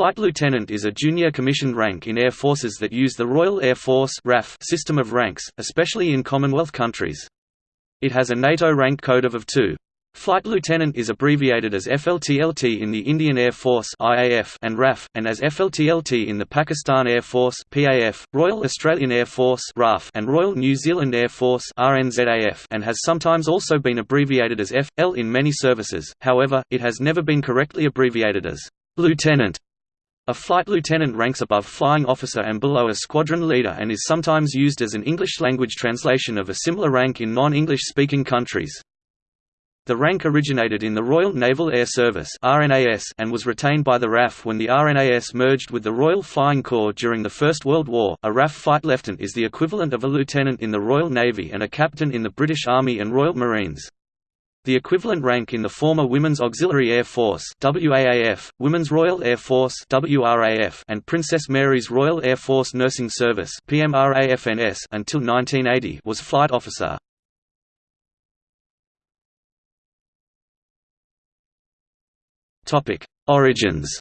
flight lieutenant is a junior commissioned rank in air forces that use the Royal Air Force RAF system of ranks, especially in Commonwealth countries. It has a NATO rank code of of 2. Flight lieutenant is abbreviated as FLTLT in the Indian Air Force (IAF) and RAF, and as FLTLT in the Pakistan Air Force (PAF), Royal Australian Air Force (RAF), and Royal New Zealand Air Force (RNZAF), and has sometimes also been abbreviated as F.L. in many services. However, it has never been correctly abbreviated as lieutenant. A flight lieutenant ranks above flying officer and below a squadron leader and is sometimes used as an English-language translation of a similar rank in non-English speaking countries. The rank originated in the Royal Naval Air Service and was retained by the RAF when the RNAS merged with the Royal Flying Corps during the First World War. A RAF flight lieutenant is the equivalent of a lieutenant in the Royal Navy and a captain in the British Army and Royal Marines. The equivalent rank in the former Women's Auxiliary Air Force WAAF, Women's Royal Air Force WRAF, and Princess Mary's Royal Air Force Nursing Service PMRAFNS until 1980 was flight officer. Origins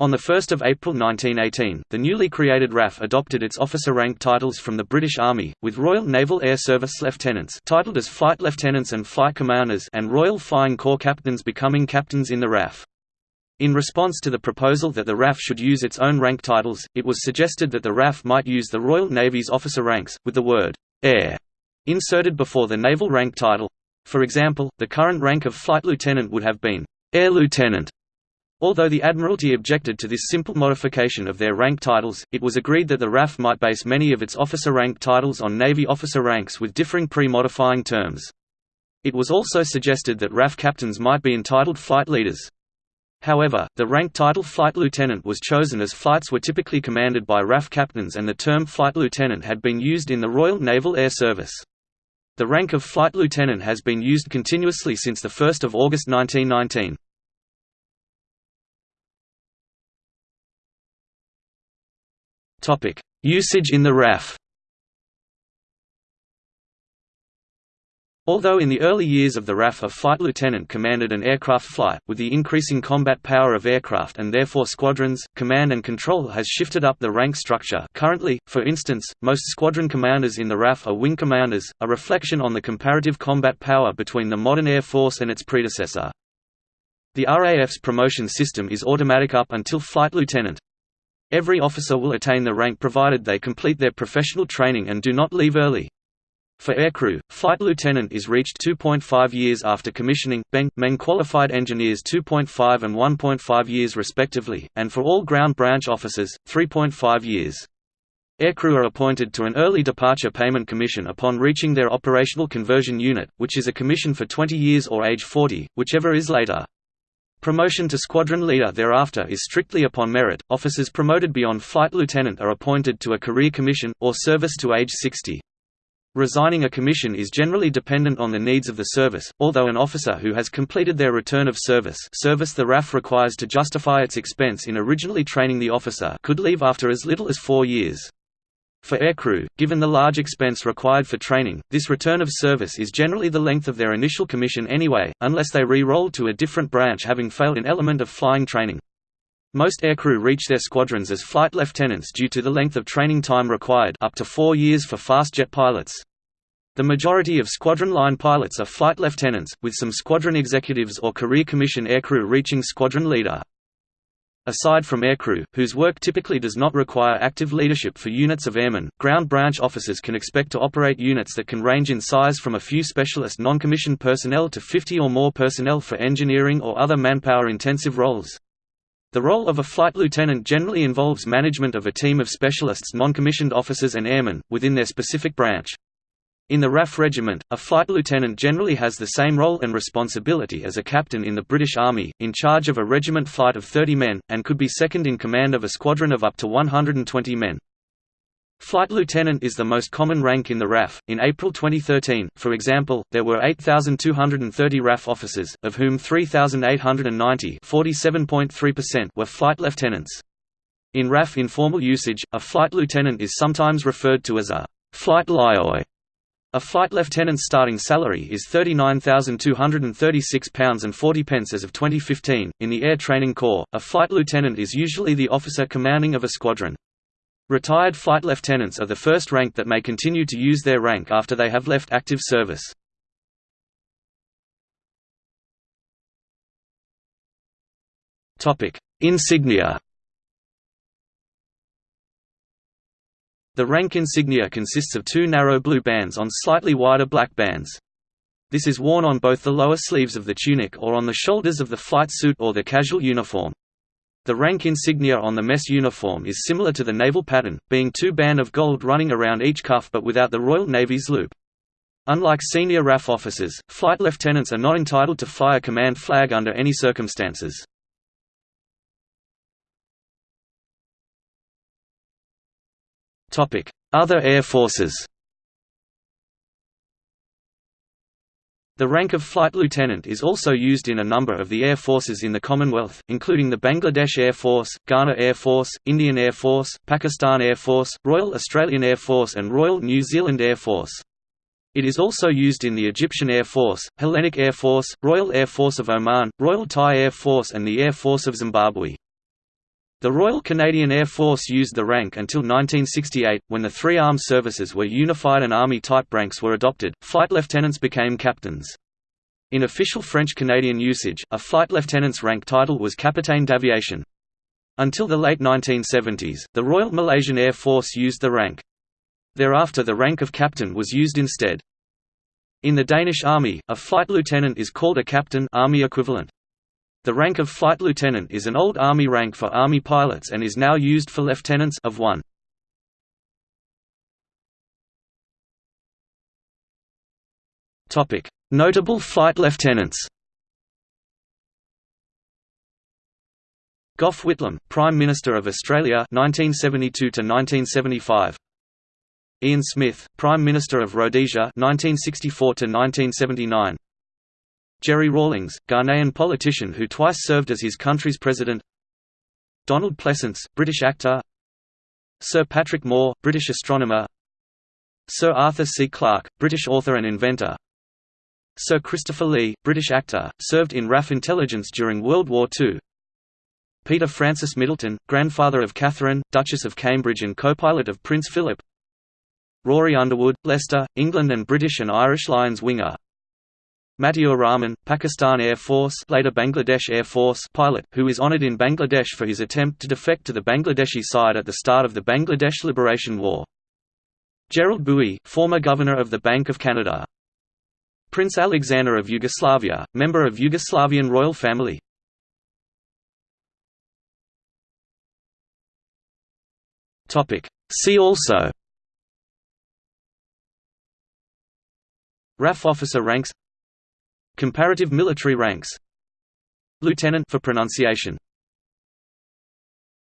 On 1 April 1918, the newly created RAF adopted its officer rank titles from the British Army, with Royal Naval Air Service lieutenants titled as flight lieutenants and flight commanders and Royal Flying Corps captains becoming captains in the RAF. In response to the proposal that the RAF should use its own rank titles, it was suggested that the RAF might use the Royal Navy's officer ranks, with the word «air» inserted before the naval rank title, for example, the current rank of flight lieutenant would have been air lieutenant. Although the Admiralty objected to this simple modification of their rank titles, it was agreed that the RAF might base many of its officer rank titles on Navy officer ranks with differing pre-modifying terms. It was also suggested that RAF captains might be entitled flight leaders. However, the rank title flight lieutenant was chosen as flights were typically commanded by RAF captains and the term flight lieutenant had been used in the Royal Naval Air Service. The rank of flight lieutenant has been used continuously since 1 August 1919. Usage in the RAF Although in the early years of the RAF a flight lieutenant commanded an aircraft flight, with the increasing combat power of aircraft and therefore squadrons, command and control has shifted up the rank structure currently, for instance, most squadron commanders in the RAF are wing commanders, a reflection on the comparative combat power between the modern Air Force and its predecessor. The RAF's promotion system is automatic up until flight lieutenant. Every officer will attain the rank provided they complete their professional training and do not leave early. For aircrew, flight lieutenant is reached 2.5 years after commissioning, BEng, MEng qualified engineers 2.5 and 1.5 years respectively, and for all ground branch officers, 3.5 years. Aircrew are appointed to an early departure payment commission upon reaching their operational conversion unit, which is a commission for 20 years or age 40, whichever is later. Promotion to squadron leader thereafter is strictly upon merit. Officers promoted beyond flight lieutenant are appointed to a career commission, or service to age 60. Resigning a commission is generally dependent on the needs of the service, although an officer who has completed their return of service service the RAF requires to justify its expense in originally training the officer could leave after as little as four years. For aircrew, given the large expense required for training, this return of service is generally the length of their initial commission anyway, unless they re-roll to a different branch having failed an element of flying training. Most aircrew reach their squadrons as flight lieutenants due to the length of training time required up to four years for fast jet pilots. The majority of squadron line pilots are flight lieutenants, with some squadron executives or career commission aircrew reaching squadron leader. Aside from aircrew, whose work typically does not require active leadership for units of airmen, ground branch officers can expect to operate units that can range in size from a few specialist non-commissioned personnel to 50 or more personnel for engineering or other manpower-intensive roles. The role of a flight lieutenant generally involves management of a team of specialists non-commissioned officers and airmen, within their specific branch. In the RAF regiment, a flight lieutenant generally has the same role and responsibility as a captain in the British Army, in charge of a regiment flight of 30 men, and could be second in command of a squadron of up to 120 men. Flight lieutenant is the most common rank in the RAF. In April 2013, for example, there were 8,230 RAF officers, of whom 3,890 were flight lieutenants. In RAF informal usage, a flight lieutenant is sometimes referred to as a flight lioi. A flight lieutenant's starting salary is £39,236.40 as of 2015. In the Air Training Corps, a flight lieutenant is usually the officer commanding of a squadron. Retired flight lieutenants are the first rank that may continue to use their rank after they have left active service. Insignia The rank insignia consists of two narrow blue bands on slightly wider black bands. This is worn on both the lower sleeves of the tunic or on the shoulders of the flight suit or the casual uniform. The rank insignia on the mess uniform is similar to the naval pattern, being two band of gold running around each cuff but without the Royal Navy's loop. Unlike senior RAF officers, flight lieutenants are not entitled to fly a command flag under any circumstances. Other air forces The rank of flight lieutenant is also used in a number of the air forces in the Commonwealth, including the Bangladesh Air Force, Ghana Air Force, Indian Air Force, Pakistan Air Force, Royal Australian Air Force and Royal New Zealand Air Force. It is also used in the Egyptian Air Force, Hellenic Air Force, Royal Air Force of Oman, Royal Thai Air Force and the Air Force of Zimbabwe. The Royal Canadian Air Force used the rank until 1968, when the three armed services were unified and Army-type ranks were adopted, flight lieutenants became captains. In official French-Canadian usage, a flight lieutenant's rank title was Capitaine d'Aviation. Until the late 1970s, the Royal Malaysian Air Force used the rank. Thereafter the rank of captain was used instead. In the Danish Army, a flight lieutenant is called a captain army equivalent. The rank of flight lieutenant is an old Army rank for Army pilots and is now used for lieutenants of 1. Notable flight lieutenants Gough Whitlam, Prime Minister of Australia 1972 to 1975 Ian Smith, Prime Minister of Rhodesia 1964 to 1979 Jerry Rawlings, Ghanaian politician who twice served as his country's president. Donald Pleasence, British actor. Sir Patrick Moore, British astronomer. Sir Arthur C. Clarke, British author and inventor. Sir Christopher Lee, British actor, served in RAF intelligence during World War II Peter Francis Middleton, grandfather of Catherine, Duchess of Cambridge and co-pilot of Prince Philip. Rory Underwood, Leicester, England and British and Irish Lions winger Matiur Rahman, Pakistan Air Force later Bangladesh Air Force pilot, who is honoured in Bangladesh for his attempt to defect to the Bangladeshi side at the start of the Bangladesh Liberation War. Gerald Bouey, former Governor of the Bank of Canada. Prince Alexander of Yugoslavia, member of Yugoslavian royal family. See also RAF officer ranks Comparative military ranks. Lieutenant for pronunciation